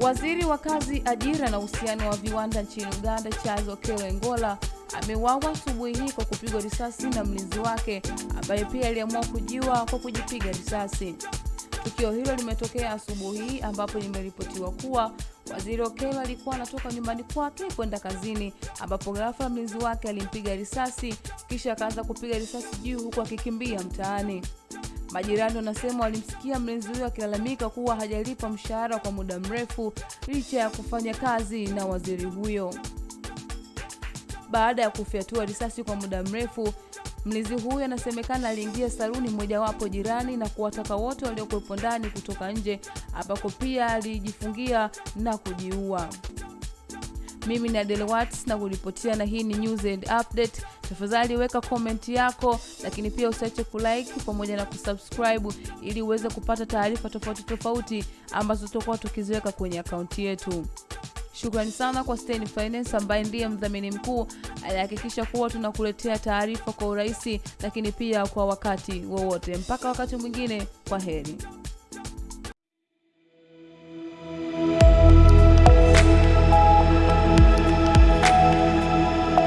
wa kazi, ajira na uhusiano wa viwanda nchini Uganda, Charles Okello Engola ameuawa asubuhi hii kwa kupigwa risasi na mlinzi wake ambaye pia aliamua kujiua kwa kujipiga risasi. Tukio hilo limetokea asubuhi hii ambapo limeripotiwa kuwa waziri Okello alikuwa anatoka nyumbani kwake kwenda kazini, ambapo ghafla mlinzi wake alimpiga risasi kisha akaanza kupiga risasi juu huku akikimbia mtaani. Majirani wanasema walimsikia mlinzi huyo akilalamika kuwa hajalipa mshahara kwa muda mrefu licha ya kufanya kazi na waziri huyo. Baada ya kufyatua risasi kwa muda mrefu, mlinzi huyo anasemekana aliingia saluni mojawapo jirani na kuwataka wote waliokuwepo ndani kutoka nje, ambapo pia alijifungia na kujiua. Mimi ni Adele Watts na kuripotia, na hii ni News and Update. Tafadhali weka komenti yako, lakini pia usiache kulike pamoja na kusubscribe ili uweze kupata taarifa tofauti tofauti ambazo tutakuwa tukiziweka kwenye akaunti yetu. Shukrani sana kwa Stein Finance ambaye ndiye mdhamini mkuu alihakikisha kuwa tunakuletea taarifa kwa urahisi, lakini pia kwa wakati wowote. Mpaka wakati mwingine, kwa heri.